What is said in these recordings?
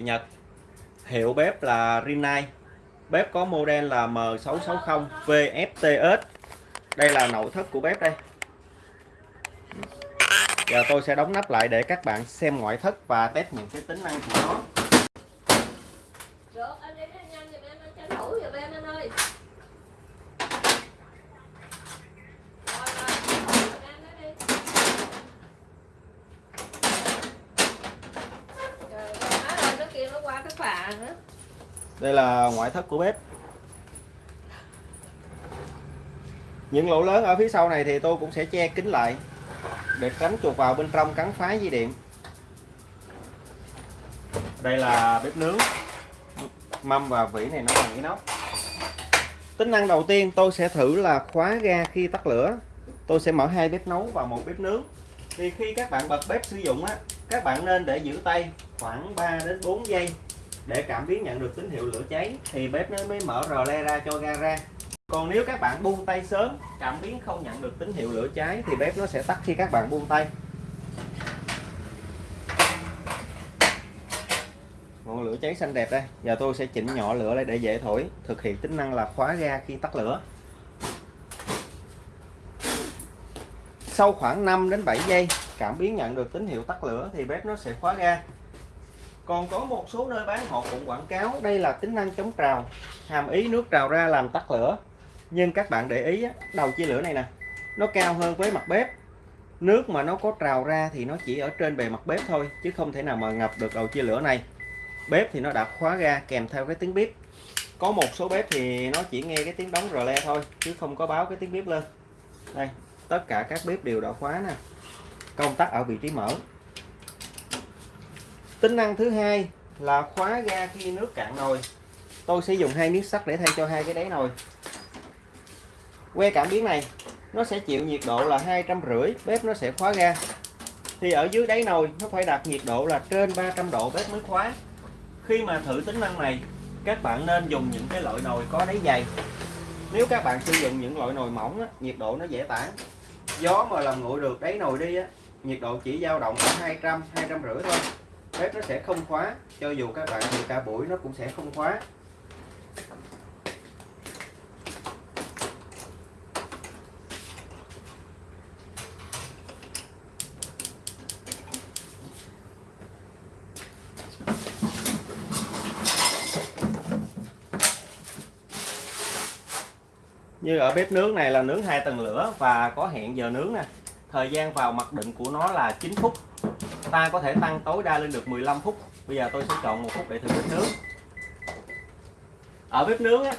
Nhật. Hiệu bếp là Rinnai. Bếp có model là M660 VFTS đây là nội thất của bếp đây. Giờ tôi sẽ đóng nắp lại để các bạn xem ngoại thất và test những cái tính năng của nó Được, anh đi nhanh nhanh giùm em, anh tranh thủ giùm em anh ơi. Rồi, rồi, tranh thủ giùm em đó đi. Trời ơi, nói rồi, nó lạ nữa. đây là ngoại thất của bếp. Những lỗ lớn ở phía sau này thì tôi cũng sẽ che kín lại để tránh chuột vào bên trong cắn phá dây điện. Đây là bếp nướng. Mâm và vỉ này nó bằng inox. Tính năng đầu tiên tôi sẽ thử là khóa ga khi tắt lửa. Tôi sẽ mở hai bếp nấu và một bếp nướng. Thì khi các bạn bật bếp sử dụng á, các bạn nên để giữ tay khoảng 3 đến 4 giây để cảm biến nhận được tín hiệu lửa cháy thì bếp nó mới mở rò le ra cho ga ra. Còn nếu các bạn buông tay sớm, cảm biến không nhận được tín hiệu lửa cháy thì bếp nó sẽ tắt khi các bạn buông tay. Ngọn lửa cháy xanh đẹp đây. Giờ tôi sẽ chỉnh nhỏ lửa lại để dễ thổi, thực hiện tính năng là khóa ga khi tắt lửa. Sau khoảng 5 đến 7 giây, cảm biến nhận được tín hiệu tắt lửa thì bếp nó sẽ khóa ga còn có một số nơi bán họ cũng quảng cáo, đây là tính năng chống trào, hàm ý nước trào ra làm tắt lửa. Nhưng các bạn để ý đầu chia lửa này nè, nó cao hơn với mặt bếp. Nước mà nó có trào ra thì nó chỉ ở trên bề mặt bếp thôi, chứ không thể nào mà ngập được đầu chia lửa này. Bếp thì nó đã khóa ra kèm theo cái tiếng bếp có một số bếp thì nó chỉ nghe cái tiếng đóng rờ le thôi, chứ không có báo cái tiếng bếp lên. Đây, tất cả các bếp đều đã khóa nè. Công tắc ở vị trí mở tính năng thứ hai là khóa ga khi nước cạn nồi. Tôi sẽ dùng hai miếng sắt để thay cho hai cái đáy nồi. Que cảm biến này nó sẽ chịu nhiệt độ là hai trăm rưỡi bếp nó sẽ khóa ga. Thì ở dưới đáy nồi nó phải đạt nhiệt độ là trên 300 độ bếp mới khóa. Khi mà thử tính năng này các bạn nên dùng những cái loại nồi có đáy dày. Nếu các bạn sử dụng những loại nồi mỏng á, nhiệt độ nó dễ tản. Gió mà làm nguội được đáy nồi đi á, nhiệt độ chỉ dao động ở 200 200 rưỡi thôi bếp nó sẽ không khóa. Cho dù các bạn thì cả buổi, nó cũng sẽ không khóa. Như ở bếp nướng này là nướng hai tầng lửa và có hẹn giờ nướng nè. Thời gian vào mặc định của nó là 9 phút ta có thể tăng tối đa lên được 15 phút. Bây giờ tôi sẽ chọn một phút để thử bếp nướng. Ở bếp nướng á,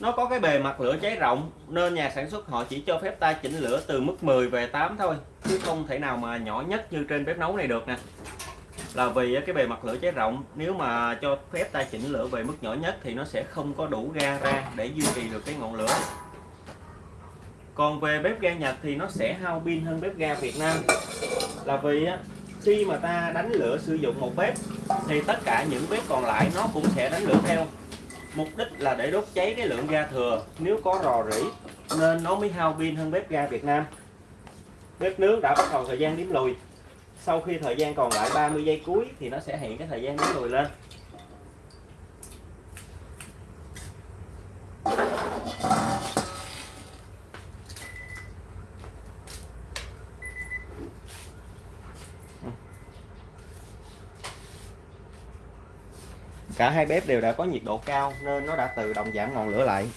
nó có cái bề mặt lửa cháy rộng nên nhà sản xuất họ chỉ cho phép ta chỉnh lửa từ mức 10 về 8 thôi chứ không thể nào mà nhỏ nhất như trên bếp nấu này được nè. Là vì cái bề mặt lửa cháy rộng nếu mà cho phép ta chỉnh lửa về mức nhỏ nhất thì nó sẽ không có đủ ga ra để duy trì được cái ngọn lửa. Còn về bếp ga Nhật thì nó sẽ hao pin hơn bếp ga Việt Nam. Là vì khi mà ta đánh lửa sử dụng một bếp, thì tất cả những bếp còn lại nó cũng sẽ đánh lửa theo. Mục đích là để đốt cháy cái lượng ga thừa. Nếu có rò rỉ, nên nó mới hao pin hơn bếp ga Việt Nam. Bếp nướng đã bắt đầu thời gian đếm lùi. Sau khi thời gian còn lại 30 giây cuối, thì nó sẽ hiện cái thời gian đếm lùi lên. Cả hai bếp đều đã có nhiệt độ cao nên nó đã tự động giảm ngọn lửa lại.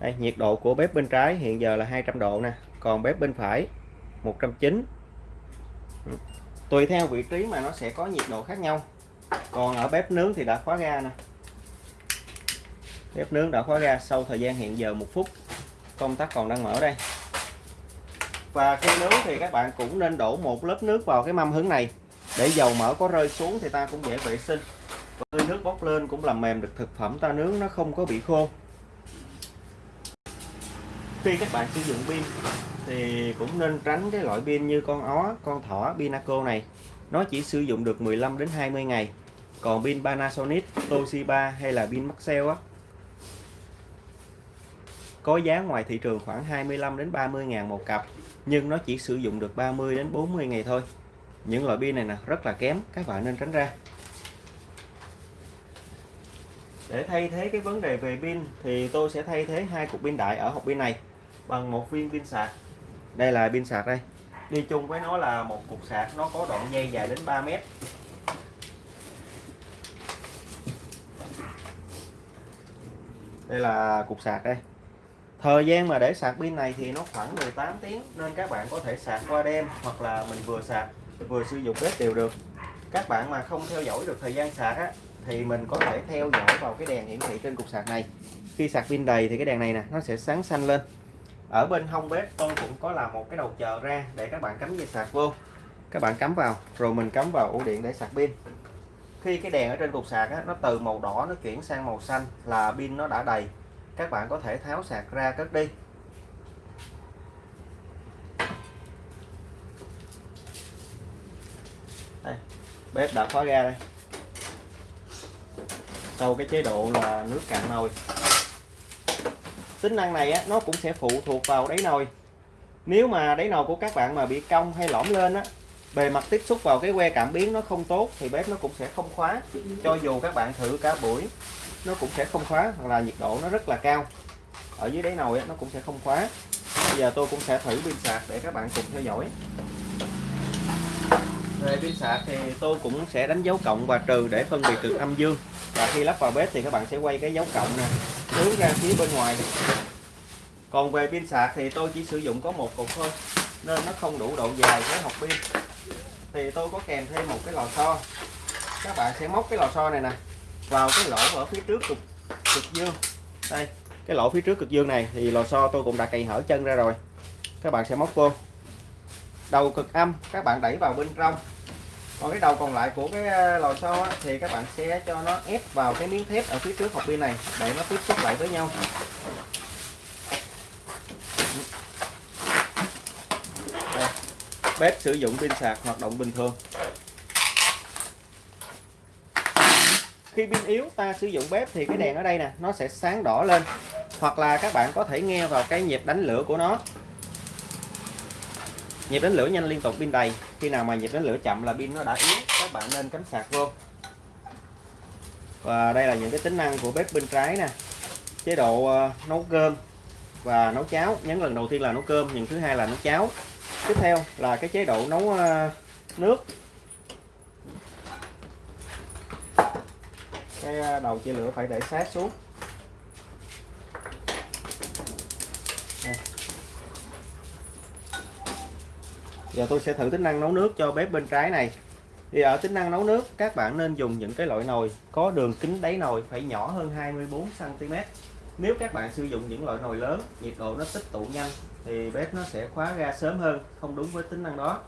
Đây, nhiệt độ của bếp bên trái hiện giờ là 200 độ nè còn bếp bên phải 190 tùy theo vị trí mà nó sẽ có nhiệt độ khác nhau. Còn ở bếp nướng thì đã khóa ga nè. Bếp nướng đã khóa ga sau thời gian hiện giờ một phút. Công tắc còn đang mở đây. Và khi nướng thì các bạn cũng nên đổ một lớp nước vào cái mâm hứng này. Để dầu mỡ có rơi xuống thì ta cũng dễ vệ sinh nước bốc lên cũng làm mềm được thực phẩm ta nướng nó không có bị khô. Khi các bạn sử dụng pin thì cũng nên tránh cái loại pin như con ó, con thỏ, pinaco này. Nó chỉ sử dụng được 15 đến 20 ngày. Còn pin Panasonic, Toshiba hay là pin Maxell á, có giá ngoài thị trường khoảng 25 đến 30 ngàn một cặp, nhưng nó chỉ sử dụng được 30 đến 40 ngày thôi. Những loại pin này nè, rất là kém, các bạn nên tránh ra để thay thế cái vấn đề về pin thì tôi sẽ thay thế hai cục pin đại ở hộp pin này bằng một viên pin sạc. Đây là pin sạc đây. Đi chung với nó là một cục sạc nó có đoạn dây dài đến 3 mét. Đây là cục sạc đây. Thời gian mà để sạc pin này thì nó khoảng 18 tiếng nên các bạn có thể sạc qua đêm hoặc là mình vừa sạc vừa sử dụng bếp đều được. Các bạn mà không theo dõi được thời gian sạc á, thì mình có thể theo dõi vào cái đèn hiển thị trên cục sạc này. Khi sạc pin đầy thì cái đèn này nè nó sẽ sáng xanh lên. Ở bên hông bếp tôi cũng có làm một cái đầu chờ ra để các bạn cắm dây sạc vô. Các bạn cắm vào rồi mình cắm vào ổ điện để sạc pin. Khi cái đèn ở trên cục sạc á, nó từ màu đỏ nó chuyển sang màu xanh là pin nó đã đầy. Các bạn có thể tháo sạc ra cất đi. Đây, bếp đã khóa ra đây sau cái chế độ là nước cạn nồi. Tính năng này á, nó cũng sẽ phụ thuộc vào đáy nồi. Nếu mà đáy nồi của các bạn mà bị cong hay lõm lên á bề mặt tiếp xúc vào cái que cảm biến nó không tốt thì bếp nó cũng sẽ không khóa. Cho dù các bạn thử cả buổi nó cũng sẽ không khóa hoặc là nhiệt độ nó rất là cao. Ở dưới đáy nồi á, nó cũng sẽ không khóa. Bây giờ tôi cũng sẽ thử pin sạc để các bạn cùng theo dõi về pin sạc thì tôi cũng sẽ đánh dấu cộng và trừ để phân biệt được âm dương. Và khi lắp vào bếp thì các bạn sẽ quay cái dấu cộng nè hướng ra phía bên ngoài. Còn về pin sạc thì tôi chỉ sử dụng có một cục thôi nên nó không đủ độ dài với hộp pin. Thì tôi có kèm thêm một cái lò xo. Các bạn sẽ móc cái lò xo này nè vào cái lỗ ở phía trước cực, cực dương. Đây cái lỗ phía trước cực dương này thì lò xo tôi cũng đã cày hở chân ra rồi. Các bạn sẽ móc vô đầu cực âm các bạn đẩy vào bên trong. Còn cái đầu còn lại của cái ờ, lò xo á, thì các bạn sẽ cho nó ép vào cái miếng thép ở phía trước hộp pin này để nó tiếp xúc lại với nhau. Đây. bếp sử dụng pin sạc hoạt động bình thường. Khi pin yếu ta sử dụng bếp thì cái đèn ở đây nè nó sẽ sáng đỏ lên. Hoặc là các bạn có thể nghe vào cái nhịp đánh lửa của nó nhịp đánh lửa nhanh liên tục pin đầy. Khi nào mà nhịp đánh lửa chậm là pin nó đã yếu, các bạn nên cắm sạc vô và đây là những cái tính năng của bếp bên trái nè. Chế độ ờ, nấu cơm và nấu cháo. Nhấn lần đầu tiên là nấu cơm nhưng thứ hai là nấu cháo. Tiếp theo là cái chế độ nấu ờ, nước. Cái ờ, đầu chia lửa phải để sát xuống. Giờ tôi sẽ thử tính năng nấu nước cho bếp bên trái này. Thì ở tính năng nấu nước, các bạn nên dùng những cái loại nồi có đường kính đáy nồi phải nhỏ hơn 24 cm nếu các bạn sử dụng những loại nồi lớn, nhiệt độ nó tích tụ nhanh, thì bếp nó sẽ khóa ga sớm hơn, không đúng với tính năng đó.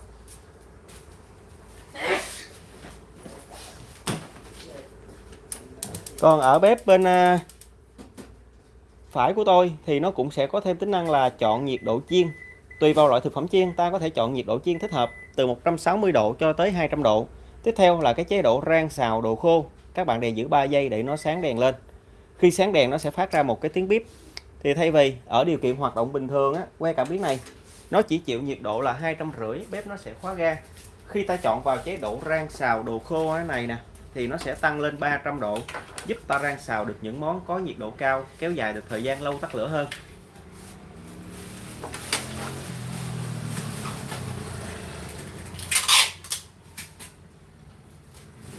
Còn ở bếp bên à, phải của tôi thì nó cũng sẽ có thêm tính năng là chọn nhiệt độ chiên tùy vào loại thực phẩm chiên, ta có thể chọn nhiệt độ chiên thích hợp, từ 160 độ cho tới 200 độ. Tiếp theo là cái chế độ rang xào đồ khô. Các bạn đèn giữ 3 giây để nó sáng đèn lên. Khi sáng đèn, nó sẽ phát ra một cái tiếng bíp. Thì thay vì ở điều kiện hoạt động bình thường á, que cảm biến này, nó chỉ chịu nhiệt độ là hai trăm rưỡi, bếp nó sẽ khóa ga. Khi ta chọn vào chế độ rang xào đồ khô này nè, thì nó sẽ tăng lên 300 độ, giúp ta rang xào được những món có nhiệt độ cao, kéo dài được thời gian lâu tắt lửa hơn.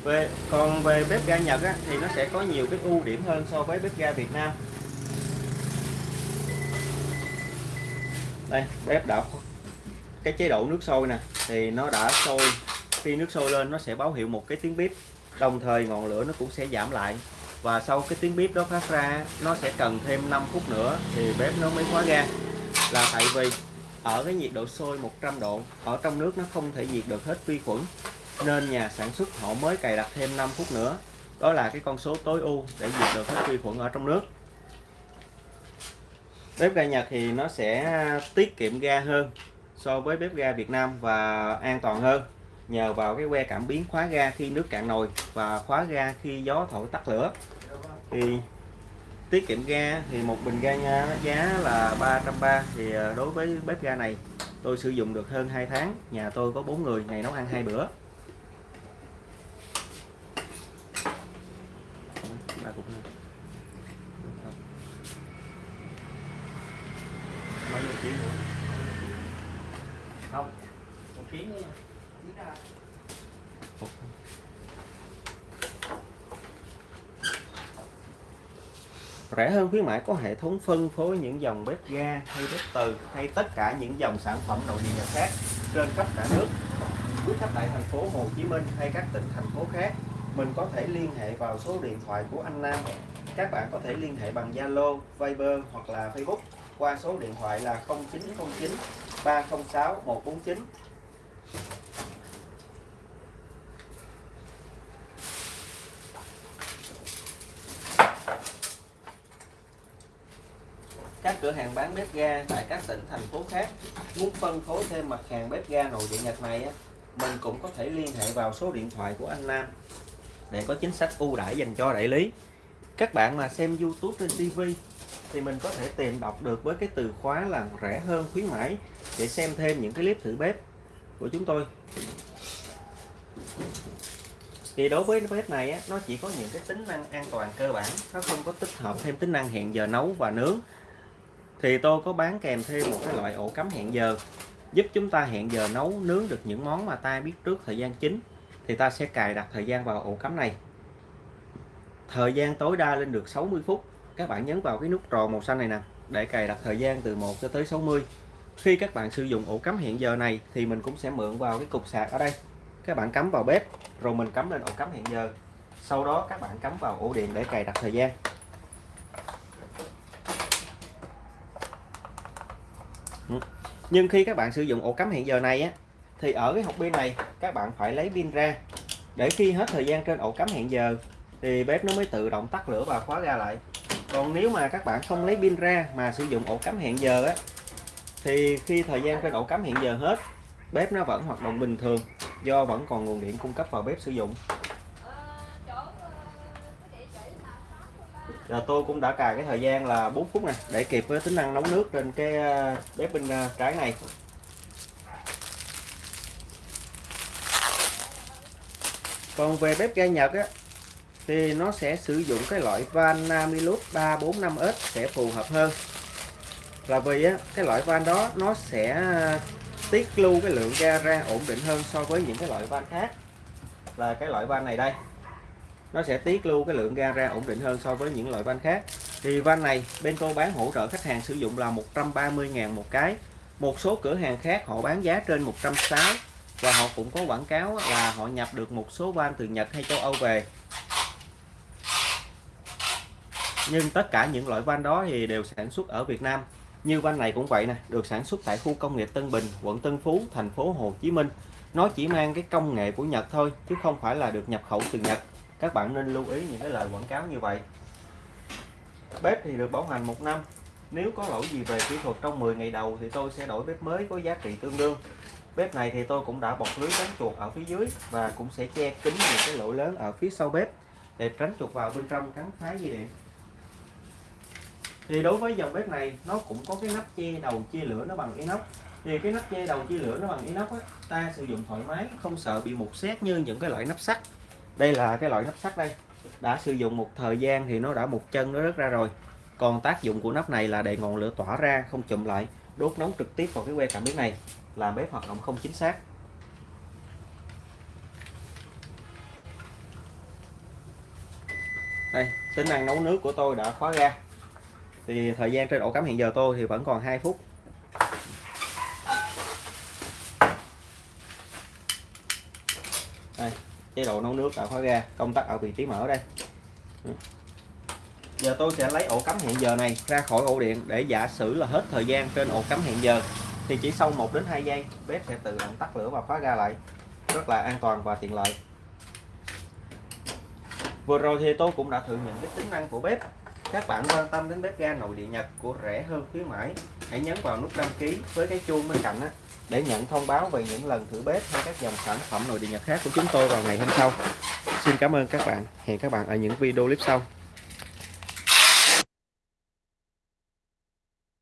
Về còn về bếp ga Nhật á, thì nó sẽ có nhiều cái ưu điểm hơn so với bếp ga Việt Nam. Đây bếp đã cái chế độ nước sôi nè thì nó đã sôi. Khi nước sôi lên nó sẽ báo hiệu một cái tiếng bếp đồng thời ngọn lửa nó cũng sẽ giảm lại. Và sau cái tiếng bếp đó phát ra nó sẽ cần thêm 5 phút nữa thì bếp nó mới khóa ga. Là tại vì ở cái nhiệt độ sôi 100 độ ở trong nước nó không thể diệt được hết vi khuẩn nên nhà sản xuất họ mới cài đặt thêm 5 phút nữa. Đó là cái con số tối ưu để diệt được hết vi khuẩn ở trong nước. Bếp ga Nhật thì nó sẽ tiết kiệm ga hơn so với bếp ga Việt Nam và an toàn hơn, nhờ vào cái que cảm biến khóa ga khi nước cạn nồi và khóa ga khi gió thổi tắt lửa. Thì tiết kiệm ga thì một bình ga nha giá là 330 thì ờ, đối với bếp ga này tôi sử dụng được hơn 2 tháng. Nhà tôi có 4 người, ngày nấu ăn hai bữa ba cục nữa. Kiến đi. Rẻ hơn khuyến mãi có hệ thống phân phối những dòng bếp ga hay bếp từ hay tất cả những dòng sản phẩm nội địa Nhật khác trên khắp cả nước. Quý khách tại thành phố Hồ Chí Minh hay các tỉnh thành phố khác, mình có thể liên hệ vào số điện thoại của anh Nam. Các bạn có thể liên hệ bằng Zalo, Viber hoặc là Facebook qua số điện thoại là 0909 306 149. Các cửa hàng bán bếp ga tại các tỉnh thành phố khác muốn phân phối thêm mặt hàng bếp ga nội địa Nhật này á, mình cũng có thể liên hệ vào số điện thoại của anh Nam để có chính sách ưu đãi dành cho đại lý. Các bạn mà xem YouTube trên TV thì mình có thể tìm đọc được với cái từ khóa là rẻ hơn khuyến mãi để xem thêm những cái clip thử bếp của chúng tôi. Thì đối với bếp này á, nó chỉ có những cái tính năng an toàn cơ bản, nó không có tích hợp thêm tính năng hẹn giờ nấu và nướng. Thì tôi có bán kèm thêm một cái loại ổ cắm hẹn giờ, giúp chúng ta hẹn giờ nấu nướng được những món mà ta biết trước thời gian chính. Thì ta sẽ cài đặt thời gian vào ổ cắm này. Thời gian tối đa lên được 60 phút. Các bạn nhấn vào cái nút tròn màu xanh này nè, để cài đặt thời gian từ 1 cho tới 60 khi các bạn sử dụng ổ cắm hẹn giờ này, thì mình cũng sẽ mượn vào cái cục sạc ở đây. Các bạn cắm vào bếp, rồi mình cắm lên ổ cắm hẹn giờ. Sau đó các bạn cắm vào ổ điện để cài đặt thời gian. Nhưng khi các bạn sử dụng ổ cắm hẹn giờ này á, thì ở cái hộp pin này, các bạn phải lấy pin ra. Để khi hết thời gian trên ổ cắm hẹn giờ, thì bếp nó mới tự động tắt lửa và khóa ra lại. Còn nếu mà các bạn không lấy pin ra mà sử dụng ổ cắm hẹn giờ á, thì khi thời gian trên ổ cắm hẹn giờ hết, bếp nó vẫn hoạt động bình thường, do vẫn còn nguồn điện cung cấp vào bếp sử dụng Ờ, chỗ ờ, cái địa chỉ là giờ tôi cũng đã cài cái thời gian là 4 phút này để kịp với tính năng nấu nước trên cái ờ, bếp bên ờ, trái này. Còn về bếp ga Nhật á, thì nó sẽ sử dụng cái loại van Namilus 345S sẽ phù hợp hơn. Là vì á, cái loại van đó nó sẽ ờ, tiết lưu cái lượng ga ra ổn định hơn so với những cái loại van khác. Là cái loại van này đây nó sẽ tiết lưu cái lượng ga ra ổn định hơn so với những loại van khác. Thì van này, bên tôi bán hỗ trợ khách hàng sử dụng là 130.000 một cái. Một số cửa hàng khác họ bán giá trên 160 và họ cũng có quảng cáo là họ nhập được một số van từ Nhật hay châu Âu về. Nhưng tất cả những loại van đó thì đều sản xuất ở Việt Nam. Như van này cũng vậy nè, được sản xuất tại khu công nghiệp Tân Bình, quận Tân Phú, thành phố Hồ Chí Minh. Nó chỉ mang cái công nghệ của Nhật thôi, chứ không phải là được nhập khẩu từ Nhật các bạn nên lưu ý những cái lời quảng cáo như vậy. Bếp thì được bảo hành một năm. Nếu có lỗi gì về kỹ thuật trong 10 ngày đầu thì tôi sẽ đổi bếp mới có giá trị tương đương. Bếp này thì tôi cũng đã bọc lưới tránh chuột ở phía dưới và cũng sẽ che kín những cái lỗ lớn ở phía sau bếp để tránh chuột vào bên trong cắn phá dây điện. Thì đối với dòng bếp này nó cũng có cái nắp che đầu chia lửa nó bằng inox. Thì cái nắp che đầu chia lửa nó bằng inox á, ta sử dụng thoải mái không sợ bị mục xét như những cái loại nắp sắt đây là cái loại nắp sắt đây. Đã sử dụng một thời gian thì nó đã một chân nó rớt ra rồi. Còn tác dụng của nắp này là để ngọn lửa tỏa ra, không chụm lại, đốt nóng trực tiếp vào cái que cảm biến này, làm bếp hoạt động không chính xác. Đây tính năng nấu nước của tôi đã khóa ra. Thì thời gian trên ổ cắm hiện giờ tôi thì vẫn còn 2 phút đây chế độ nấu nước đã khóa ga công tắc ở vị trí mở đây. Ừ. Giờ tôi sẽ lấy ổ cắm hẹn giờ này ra khỏi ổ điện để giả sử là hết thời gian trên ổ cắm hẹn giờ thì chỉ sau 1 đến 2 giây bếp sẽ tự động tắt lửa và khóa ga lại rất là an toàn và tiện lợi. Vừa rồi thì tôi cũng đã thử những cái tính năng của bếp. Các bạn quan tâm đến bếp ga nội địa Nhật của rẻ hơn khuyến mãi hãy nhấn vào nút đăng ký với cái chuông bên cạnh á, để nhận thông báo về những lần thử bếp hay các dòng sản phẩm nội địa Nhật khác của chúng tôi vào ngày hôm sau. Xin cảm ơn các bạn. Hẹn các bạn ở những video clip sau.